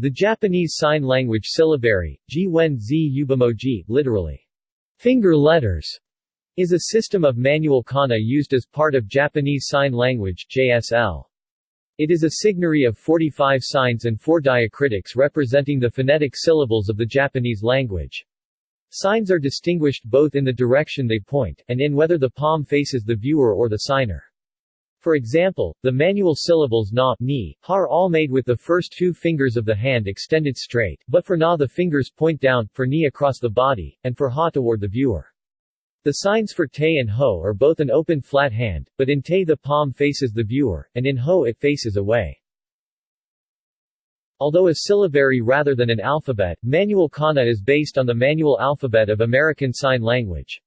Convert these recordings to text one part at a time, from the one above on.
The Japanese Sign Language syllabary, Jiwen Yubimoji, literally, finger letters, is a system of manual kana used as part of Japanese Sign Language JSL. It is a signary of 45 signs and 4 diacritics representing the phonetic syllables of the Japanese language. Signs are distinguished both in the direction they point, and in whether the palm faces the viewer or the signer. For example, the manual syllables na, ni, ha are all made with the first two fingers of the hand extended straight, but for na the fingers point down, for ni across the body, and for ha toward the viewer. The signs for te and ho are both an open flat hand, but in te the palm faces the viewer, and in ho it faces away. Although a syllabary rather than an alphabet, manual kana is based on the manual alphabet of American Sign Language.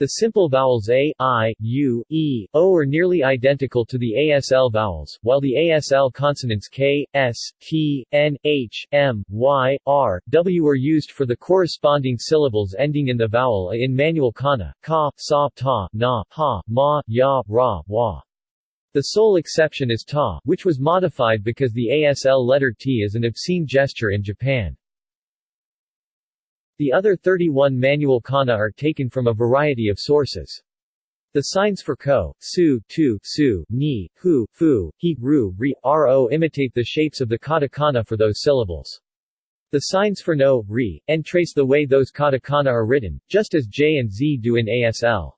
The simple vowels a, i, u, e, o are nearly identical to the ASL vowels, while the ASL consonants k, s, t, n, h, m, y, r, w are used for the corresponding syllables ending in the vowel a in manual kana, ka, sa, ta, na, ha, ma, ya, ra, wa. The sole exception is ta, which was modified because the ASL letter t is an obscene gesture in Japan. The other 31 manual kana are taken from a variety of sources. The signs for ko, su, tu, su, ni, hu, fu, he, ru, ri, ro imitate the shapes of the katakana for those syllables. The signs for no, ri, and trace the way those katakana are written, just as j and z do in ASL.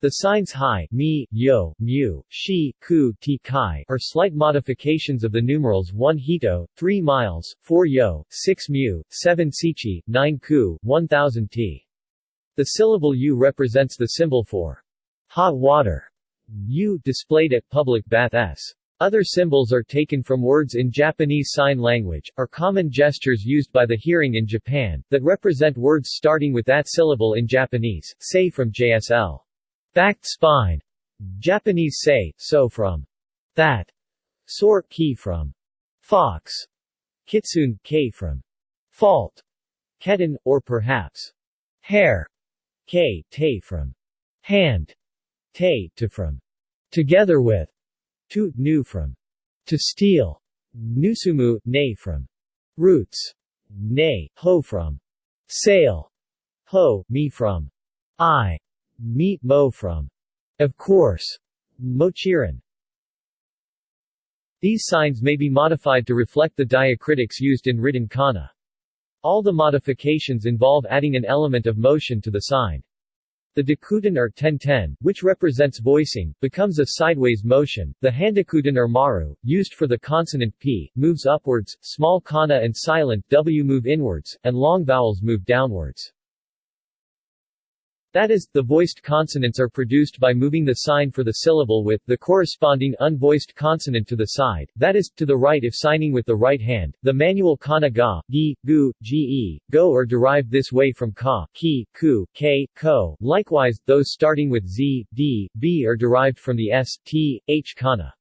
The signs hi, mi, yo, mu, shi, ku, ti, kai are slight modifications of the numerals 1 hito, 3 miles, 4 yo, 6 mu, 7 sichi, 9 ku, 1000 ti. The syllable u represents the symbol for hot water. U displayed at public bath s. Other symbols are taken from words in Japanese Sign Language, are common gestures used by the hearing in Japan, that represent words starting with that syllable in Japanese, say from JSL. Backed spine. Japanese say, so from that. Sor, ki from fox. Kitsune, k from fault. Ketan, or perhaps hair. K, te from hand. Te, to from together with. Tu, nu from to steal. Nusumu, ne from roots. Ne, ho from sail. Ho, me from eye. Meet Mo from Of course, Mochiran. These signs may be modified to reflect the diacritics used in written kana. All the modifications involve adding an element of motion to the sign. The dakuten or ten-ten, which represents voicing, becomes a sideways motion. The handakuten or maru, used for the consonant p, moves upwards, small kana and silent w move inwards, and long vowels move downwards. That is, the voiced consonants are produced by moving the sign for the syllable with the corresponding unvoiced consonant to the side, that is, to the right if signing with the right hand. The manual kana ga, gi, gu, ge, go are derived this way from ka, ki, ku, k, ko. Likewise, those starting with z, d, b are derived from the s, t, h kana.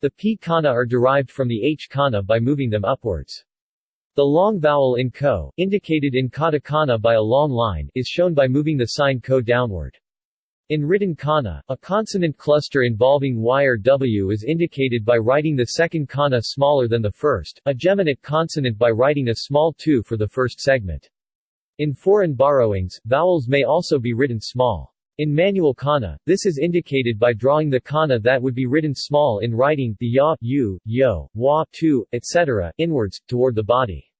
The p kana are derived from the h kana by moving them upwards. The long vowel in ko, indicated in katakana by a long line, is shown by moving the sign ko downward. In written kana, a consonant cluster involving y or w is indicated by writing the second kana smaller than the first, a geminate consonant by writing a small 2 for the first segment. In foreign borrowings, vowels may also be written small. In manual kana, this is indicated by drawing the kana that would be written small in writing the ya, u, yo, wa, tu, etc., inwards, toward the body.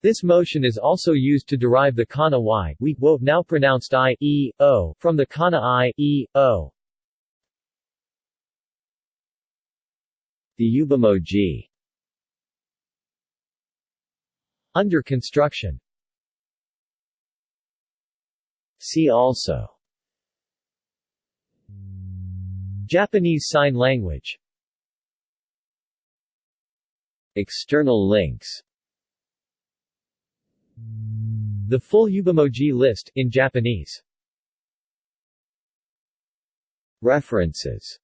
This motion is also used to derive the kana y, we, wo, now pronounced i, e, o, from the kana i, e, o. The Ubamoji Under construction See also Japanese Sign Language. External links. The full Ubamoji list, in Japanese. References.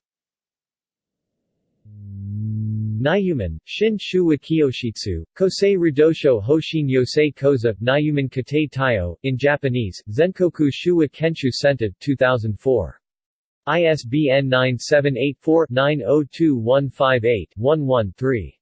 Nayuman, Shin Shuwa Kiyoshitsu, Kosei Ridosho Hoshin Yosei Koza, Nayuman Kate Tayo, in Japanese, Zenkoku Shuwa Kenshu Senta, 2004. ISBN 9784-902158-113.